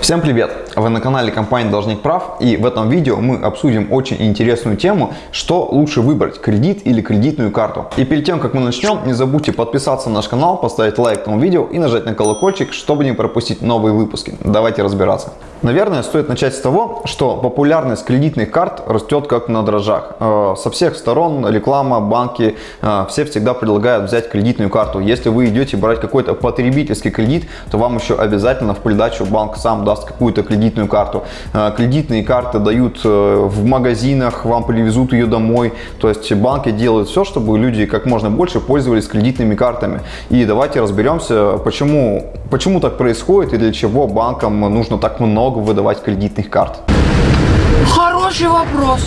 Всем привет! Вы на канале компании Должник Прав и в этом видео мы обсудим очень интересную тему, что лучше выбрать, кредит или кредитную карту. И перед тем как мы начнем, не забудьте подписаться на наш канал, поставить лайк этому видео и нажать на колокольчик, чтобы не пропустить новые выпуски. Давайте разбираться. Наверное, стоит начать с того, что популярность кредитных карт растет как на дрожжах. Э, со всех сторон реклама, банки, э, все всегда предлагают взять кредитную карту. Если вы идете брать какой-то потребительский кредит, то вам еще обязательно в придачу банк сам даст какую-то кредитную карту. Э, кредитные карты дают в магазинах, вам привезут ее домой. То есть банки делают все, чтобы люди как можно больше пользовались кредитными картами. И давайте разберемся, почему, почему так происходит и для чего банкам нужно так много много выдавать кредитных карт? Хороший вопрос.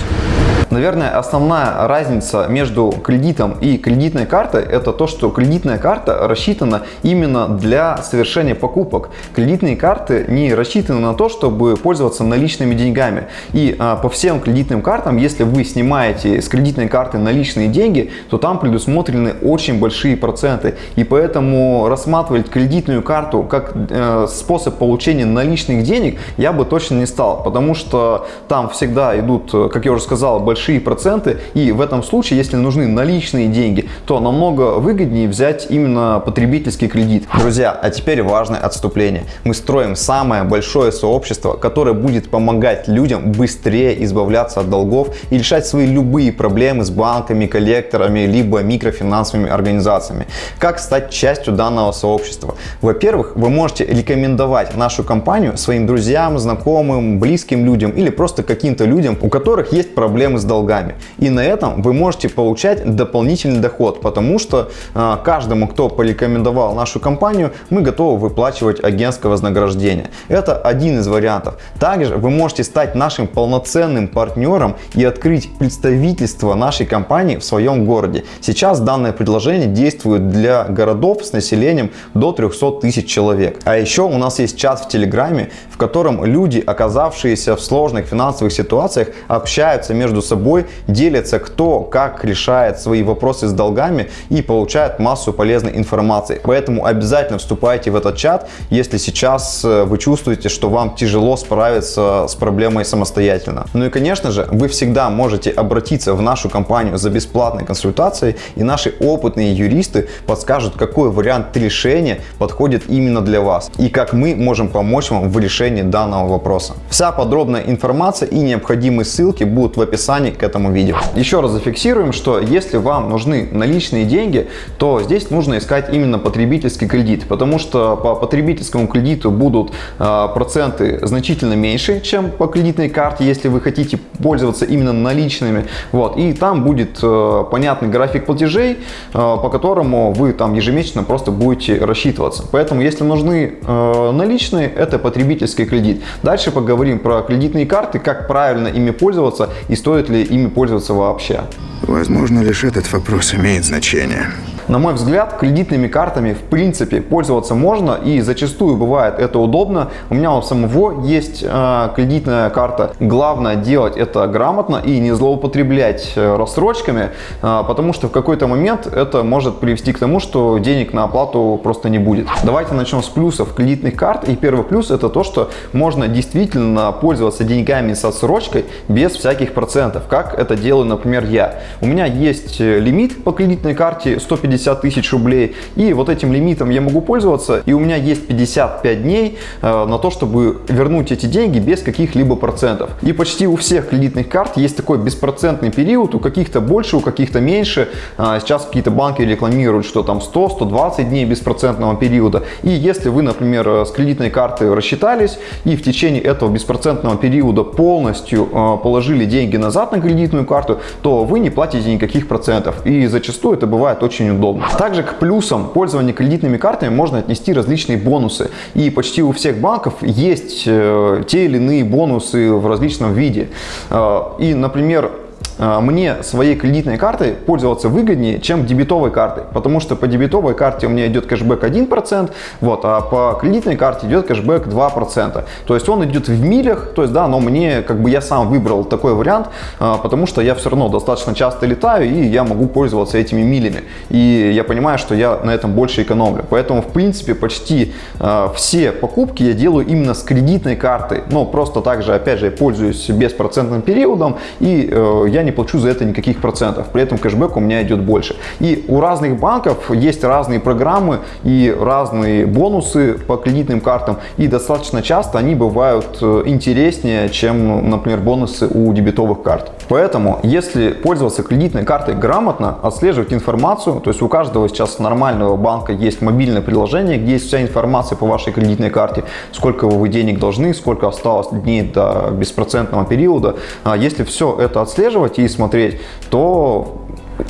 Наверное, основная разница между кредитом и кредитной картой это то, что кредитная карта рассчитана именно для совершения покупок. Кредитные карты не рассчитаны на то, чтобы пользоваться наличными деньгами. И а, по всем кредитным картам, если вы снимаете с кредитной карты наличные деньги, то там предусмотрены очень большие проценты. И поэтому рассматривать кредитную карту как э, способ получения наличных денег я бы точно не стал. Потому что там всегда идут, как я уже сказал, большие проценты. И в этом случае, если нужны наличные деньги, то намного выгоднее взять именно потребительский кредит. Друзья, а теперь важное отступление. Мы строим самое большое сообщество, которое будет помогать людям быстрее избавляться от долгов и решать свои любые проблемы с банками, коллекторами, либо микрофинансовыми организациями. Как стать частью данного сообщества? Во-первых, вы можете рекомендовать нашу компанию своим друзьям, знакомым, близким людям или просто каким-то людям, у которых есть проблемы с долгами. И на этом вы можете получать дополнительный доход, потому что э, каждому, кто порекомендовал нашу компанию, мы готовы выплачивать агентское вознаграждение. Это один из вариантов. Также вы можете стать нашим полноценным партнером и открыть представительство нашей компании в своем городе. Сейчас данное предложение действует для городов с населением до 300 тысяч человек. А еще у нас есть чат в Телеграме, в котором люди, оказавшиеся в сложных финансовых ситуациях, общаются между собой делятся кто как решает свои вопросы с долгами и получает массу полезной информации. Поэтому обязательно вступайте в этот чат, если сейчас э, вы чувствуете, что вам тяжело справиться с проблемой самостоятельно. Ну и конечно же, вы всегда можете обратиться в нашу компанию за бесплатной консультацией и наши опытные юристы подскажут, какой вариант решения подходит именно для вас и как мы можем помочь вам в решении данного вопроса. Вся подробная информация и необходимые ссылки будут в описании к этому видео. Еще раз зафиксируем, что если вам нужны наличные деньги, то здесь нужно искать именно потребительский кредит, потому что по потребительскому кредиту будут э, проценты значительно меньше, чем по кредитной карте, если вы хотите пользоваться именно наличными. Вот, и там будет э, понятный график платежей, э, по которому вы там ежемесячно просто будете рассчитываться. Поэтому, если нужны наличные, это потребительский кредит. Дальше поговорим про кредитные карты, как правильно ими пользоваться и стоит ли ими пользоваться вообще. Возможно, лишь этот вопрос имеет значение. На мой взгляд, кредитными картами в принципе пользоваться можно и зачастую бывает это удобно. У меня у самого есть э, кредитная карта. Главное делать это грамотно и не злоупотреблять э, рассрочками, э, потому что в какой-то момент это может привести к тому, что денег на оплату просто не будет. Давайте начнем с плюсов кредитных карт. И первый плюс это то, что можно действительно пользоваться деньгами с отсрочкой без всяких процентов, как это делаю, например, я. У меня есть э, лимит по кредитной карте 150 тысяч рублей, и вот этим лимитом я могу пользоваться, и у меня есть 55 дней э, на то, чтобы вернуть эти деньги без каких-либо процентов. И почти у всех кредитных карт есть такой беспроцентный период, у каких-то больше, у каких-то меньше. А, сейчас какие-то банки рекламируют, что там 100-120 дней беспроцентного периода. И если вы, например, э, с кредитной карты рассчитались и в течение этого беспроцентного периода полностью положили деньги назад на кредитную карту, то вы не платите никаких процентов. И зачастую это бывает очень удобно. Также к плюсам пользования кредитными картами можно отнести различные бонусы. И почти у всех банков есть э, те или иные бонусы в различном виде. Э, и, например, мне своей кредитной картой пользоваться выгоднее, чем дебетовой картой, потому что по дебетовой карте у меня идет кэшбэк 1%, вот, а по кредитной карте идет кэшбэк 2%. То есть он идет в милях, то есть да, но мне, как бы я сам выбрал такой вариант, э, потому что я все равно достаточно часто летаю и я могу пользоваться этими милями. И я понимаю, что я на этом больше экономлю. Поэтому, в принципе, почти э, все покупки я делаю именно с кредитной картой. Но просто также, опять же, я пользуюсь беспроцентным периодом и э, не плачу за это никаких процентов. При этом кэшбэк у меня идет больше. И у разных банков есть разные программы и разные бонусы по кредитным картам. И достаточно часто они бывают э, интереснее, чем, например, бонусы у дебетовых карт. Поэтому, если пользоваться кредитной картой грамотно, отслеживать информацию, то есть у каждого сейчас нормального банка есть мобильное приложение, где есть вся информация по вашей кредитной карте, сколько вы денег должны, сколько осталось дней до беспроцентного периода. А если все это отслеживать и смотреть, то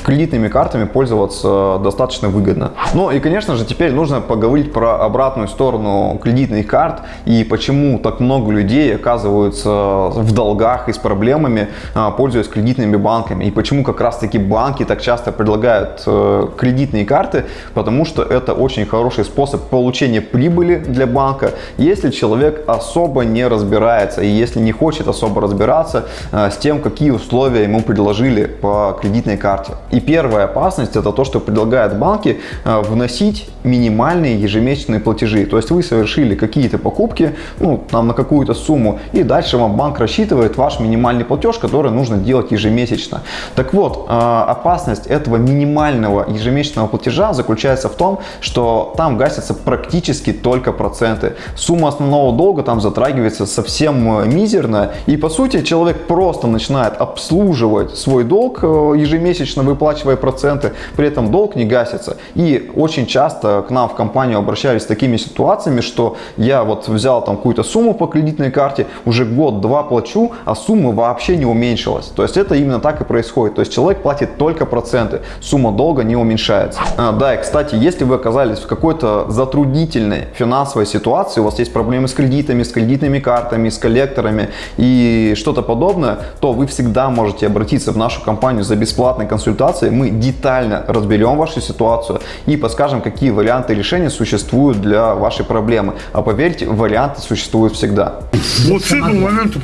кредитными картами пользоваться достаточно выгодно. Ну и, конечно же, теперь нужно поговорить про обратную сторону кредитных карт и почему так много людей оказываются в долгах и с проблемами, а, пользуясь кредитными банками. И почему как раз-таки банки так часто предлагают э, кредитные карты, потому что это очень хороший способ получения прибыли для банка, если человек особо не разбирается и если не хочет особо разбираться э, с тем, какие условия ему предложили по кредитной карте. И первая опасность это то, что предлагают банки э, вносить минимальные ежемесячные платежи. То есть вы совершили какие-то покупки, ну, там на какую-то сумму, и дальше вам банк рассчитывает ваш минимальный платеж, который нужно делать ежемесячно. Так вот, э, опасность этого минимального ежемесячного платежа заключается в том, что там гасятся практически только проценты. Сумма основного долга там затрагивается совсем э, мизерно, и по сути человек просто начинает обслуживать свой долг ежемесячно выплачивая проценты, при этом долг не гасится. И очень часто к нам в компанию обращались с такими ситуациями, что я вот взял там какую-то сумму по кредитной карте, уже год-два плачу, а сумма вообще не уменьшилась. То есть это именно так и происходит. То есть человек платит только проценты, сумма долга не уменьшается. А, да, и кстати, если вы оказались в какой-то затруднительной финансовой ситуации, у вас есть проблемы с кредитами, с кредитными картами, с коллекторами и что-то подобное, то вы всегда можете обратиться в нашу компанию за бесплатной консультацией консультации мы детально разберем вашу ситуацию и подскажем, какие варианты решения существуют для вашей проблемы. А поверьте, варианты существуют всегда. Вот с этого момента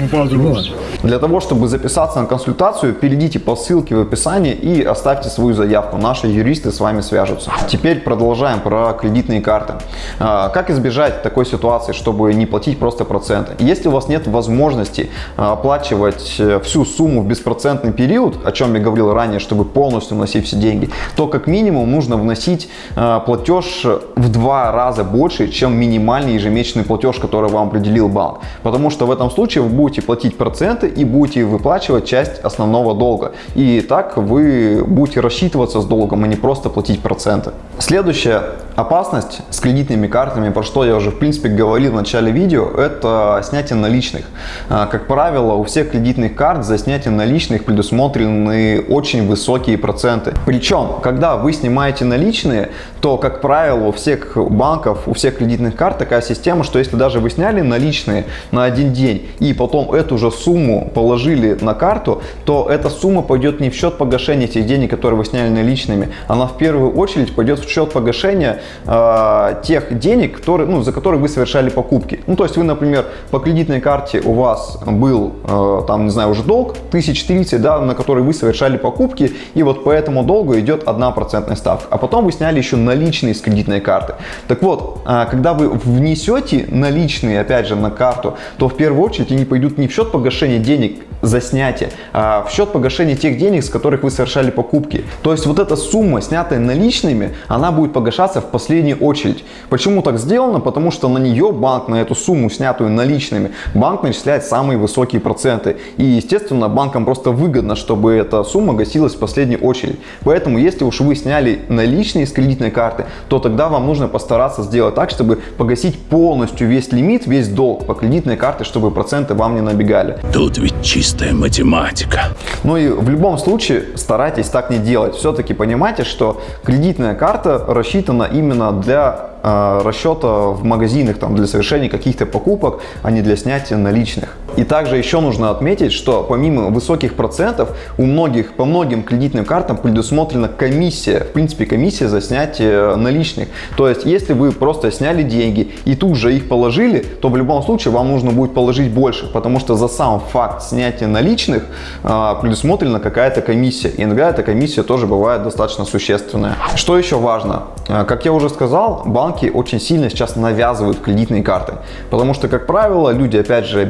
Для того, чтобы записаться на консультацию, перейдите по ссылке в описании и оставьте свою заявку. Наши юристы с вами свяжутся. Теперь продолжаем про кредитные карты. А, как избежать такой ситуации, чтобы не платить просто проценты? Если у вас нет возможности а, оплачивать э, всю сумму в беспроцентный период, о чем я говорил ранее, чтобы полностью вносить все деньги, то как минимум нужно вносить э, платеж в два раза больше, чем минимальный ежемесячный платеж, который вам определил банк. Потому что в этом случае вы будете платить проценты и будете выплачивать часть основного долга. И так вы будете рассчитываться с долгом, а не просто платить проценты. Следующая опасность с кредитными картами, про что я уже в принципе говорил в начале видео, это снятие наличных. Э, как правило, у всех кредитных карт за снятие наличных предусмотрены очень высокие высокие проценты. Причем, когда вы снимаете наличные, то, как правило, у всех банков, у всех кредитных карт такая система, что если даже вы сняли наличные на один день и потом эту же сумму положили на карту, то эта сумма пойдет не в счет погашения тех денег, которые вы сняли наличными, она в первую очередь пойдет в счет погашения э, тех денег, которые, ну, за которые вы совершали покупки. Ну, то есть вы, например, по кредитной карте у вас был, э, там, не знаю, уже долг 1030, да, на который вы совершали покупки, и вот по этому долгу идет 1% ставка. А потом вы сняли еще наличные с кредитной карты. Так вот, а, когда вы внесете наличные, опять же, на карту, то в первую очередь они пойдут не в счет погашения денег за снятие, а в счет погашения тех денег, с которых вы совершали покупки. То есть вот эта сумма, снятая наличными, она будет погашаться в последнюю очередь. Почему так сделано? Потому что на нее банк, на эту сумму, снятую наличными, банк начисляет самые высокие проценты. И, естественно, банкам просто выгодно, чтобы эта сумма гасилась в последнюю последнюю очередь. Поэтому, если уж вы сняли наличные с кредитной карты, то тогда вам нужно постараться сделать так, чтобы погасить полностью весь лимит, весь долг по кредитной карте, чтобы проценты вам не набегали. Тут ведь чистая математика. Ну и в любом случае старайтесь так не делать. Все-таки понимайте, что кредитная карта рассчитана именно для э, расчета в магазинах там, для совершения каких-то покупок, а не для снятия наличных. И также еще нужно отметить, что помимо высоких процентов у многих, по многим кредитным картам предусмотрена комиссия, в принципе комиссия за снятие наличных. То есть если вы просто сняли деньги и тут же их положили, то в любом случае вам нужно будет положить больше, потому что за сам факт снятия наличных а, предусмотрена какая-то комиссия. И иногда эта комиссия тоже бывает достаточно существенная. Что еще важно? А, как я уже сказал, банки очень сильно сейчас навязывают кредитные карты, потому что, как правило, люди, опять же,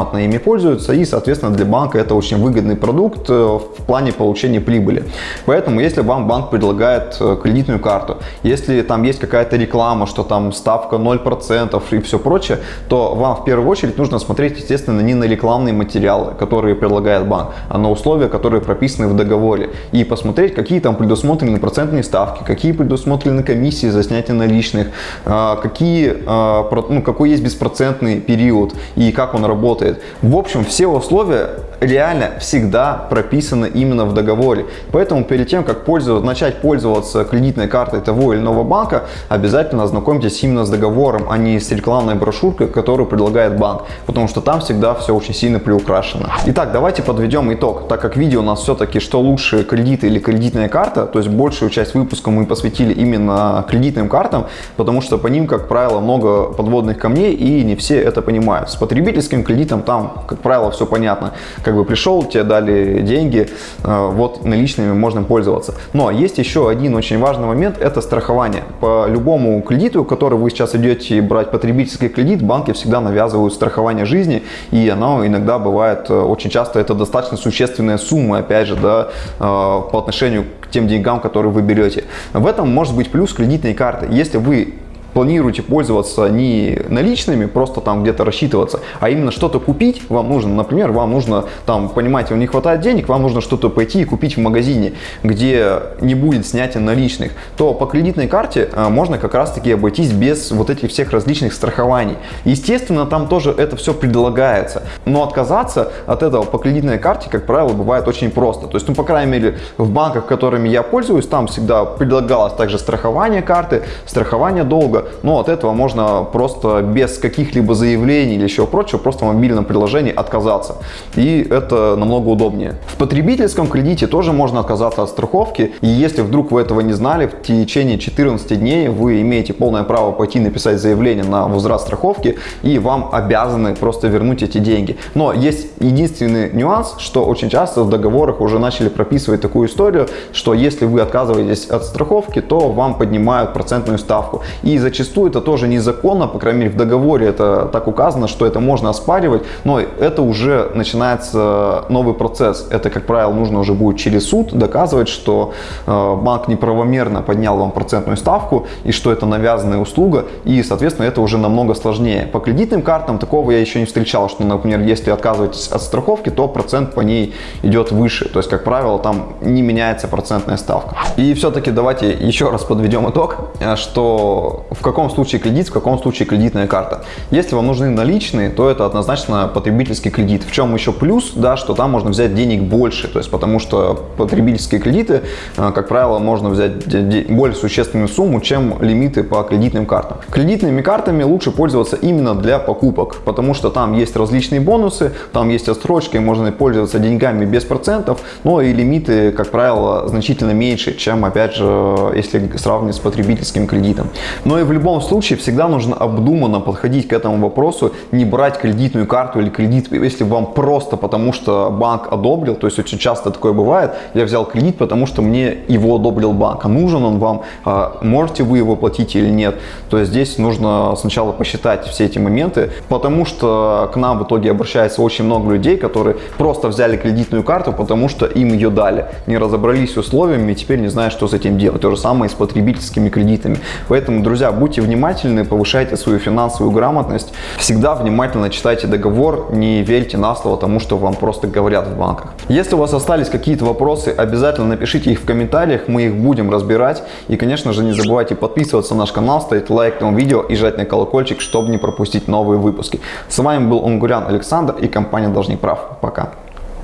безграмотно ими пользуются, и, соответственно, для банка это очень выгодный продукт э, в плане получения прибыли. Поэтому, если вам банк предлагает э, кредитную карту, если там есть какая-то реклама, что там ставка 0% и все прочее, то вам в первую очередь нужно смотреть, естественно, не на рекламные материалы, которые предлагает банк, а на условия, которые прописаны в договоре. И посмотреть, какие там предусмотрены процентные ставки, какие предусмотрены комиссии за снятие наличных, а, какие, а, ну, какой есть беспроцентный период и как он работает. В общем, все условия реально всегда прописаны именно в договоре. Поэтому перед тем, как пользоваться, начать пользоваться кредитной картой того или иного банка, обязательно ознакомьтесь именно с договором, а не с рекламной брошюркой, которую предлагает банк. Потому что там всегда все очень сильно приукрашено. Итак, давайте подведем итог. Так как видео у нас все-таки что лучше кредит или кредитная карта, то есть большую часть выпуска мы посвятили именно кредитным картам, потому что по ним, как правило, много подводных камней и не все это понимают. С потребительским кредитом там, как правило, все понятно как бы пришел, тебе дали деньги, э, вот наличными можно пользоваться. Но есть еще один очень важный момент, это страхование. По любому кредиту, который вы сейчас идете брать потребительский кредит, банки всегда навязывают страхование жизни, и оно иногда бывает, э, очень часто это достаточно существенная сумма, опять же, да, э, по отношению к тем деньгам, которые вы берете. В этом может быть плюс кредитной карты. Если вы планируете пользоваться не наличными, просто там где-то рассчитываться, а именно что-то купить вам нужно, например, вам нужно там, понимаете, не хватает денег, вам нужно что-то пойти и купить в магазине, где не будет снятия наличных, то по кредитной карте а, можно как раз таки обойтись без вот этих всех различных страхований. Естественно, там тоже это все предлагается, но отказаться от этого по кредитной карте, как правило, бывает очень просто. То есть, ну, по крайней мере, в банках, которыми я пользуюсь, там всегда предлагалось также страхование карты, страхование долга, но от этого можно просто без каких-либо заявлений или еще прочего, просто в мобильном приложении отказаться. И это намного удобнее. В потребительском кредите тоже можно отказаться от страховки. И если вдруг вы этого не знали, в течение 14 дней вы имеете полное право пойти написать заявление на возврат страховки и вам обязаны просто вернуть эти деньги. Но есть единственный нюанс, что очень часто в договорах уже начали прописывать такую историю, что если вы отказываетесь от страховки, то вам поднимают процентную ставку. И за зачастую это тоже незаконно, по крайней мере в договоре это так указано, что это можно оспаривать, но это уже начинается новый процесс. Это, как правило, нужно уже будет через суд доказывать, что э, банк неправомерно поднял вам процентную ставку и что это навязанная услуга, и, соответственно, это уже намного сложнее. По кредитным картам такого я еще не встречал, что, например, если отказываетесь от страховки, то процент по ней идет выше. То есть, как правило, там не меняется процентная ставка. И все-таки давайте еще раз подведем итог, э, что в каком случае кредит, в каком случае кредитная карта. Если вам нужны наличные, то это однозначно потребительский кредит. В чем еще плюс, да, что там можно взять денег больше, то есть потому что потребительские кредиты, э, как правило, можно взять более существенную сумму, чем лимиты по кредитным картам. Кредитными картами лучше пользоваться именно для покупок, потому что там есть различные бонусы, там есть отсрочка, и можно пользоваться деньгами без процентов, но и лимиты, как правило, значительно меньше, чем, опять же, если сравнивать с потребительским кредитом. Но и в любом случае всегда нужно обдуманно подходить к этому вопросу, не брать кредитную карту или кредит, если вам просто потому, что банк одобрил, то есть очень часто такое бывает, я взял кредит, потому что мне его одобрил банк, а нужен он вам, а можете вы его платить или нет, то есть здесь нужно сначала посчитать все эти моменты, потому что к нам в итоге обращается очень много людей, которые просто взяли кредитную карту, потому что им ее дали, не разобрались с условиями и теперь не знают, что с этим делать. То же самое и с потребительскими кредитами. Поэтому, друзья, будьте внимательны, повышайте свою финансовую грамотность. Всегда внимательно читайте договор, не верьте на слово тому, что вам просто говорят в банках. Если у вас остались какие-то вопросы, обязательно напишите их в комментариях, мы их будем разбирать. И, конечно же, не забывайте подписываться на наш канал, ставить лайк этому видео и жать на колокольчик, чтобы не пропустить новые выпуски. С вами был Унгурян Александр и компания Должник Прав. Пока.